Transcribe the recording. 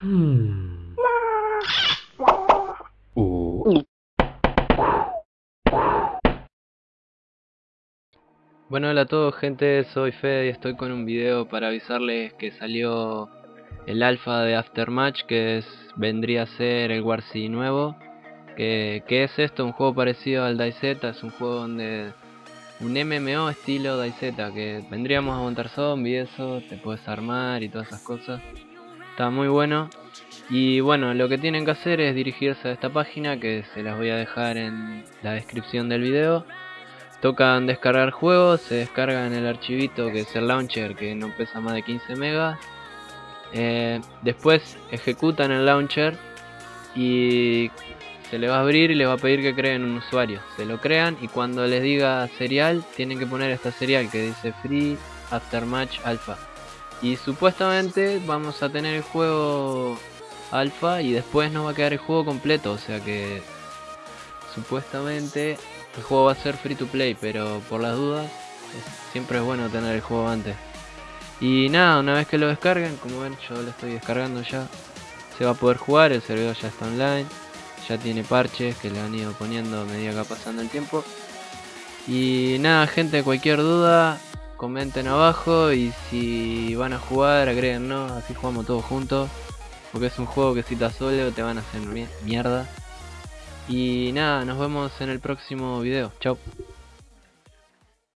Uh. Bueno, hola a todos gente, soy Fede y estoy con un video para avisarles que salió el alfa de Aftermatch que es, vendría a ser el Warsi nuevo que, es esto? Un juego parecido al DayZ, es un juego donde un MMO estilo DayZ que vendríamos a montar zombies, eso, te puedes armar y todas esas cosas está muy bueno. Y bueno lo que tienen que hacer es dirigirse a esta página que se las voy a dejar en la descripción del video. Tocan descargar juegos se descargan el archivito que es el launcher que no pesa más de 15 megas. Eh, después ejecutan el launcher y se le va a abrir y les va a pedir que creen un usuario. Se lo crean y cuando les diga serial tienen que poner esta serial que dice free aftermatch alpha y supuestamente vamos a tener el juego alfa y después nos va a quedar el juego completo. O sea que supuestamente el juego va a ser free to play, pero por las dudas siempre es bueno tener el juego antes. Y nada, una vez que lo descarguen, como ven yo lo estoy descargando ya, se va a poder jugar, el servidor ya está online, ya tiene parches que le han ido poniendo a medida que va pasando el tiempo. Y nada gente, cualquier duda, comenten abajo y si van a jugar agréguennos, así jugamos todos juntos. Porque es un juego que si estás solo te van a hacer mierda. Y nada, nos vemos en el próximo video. Chao.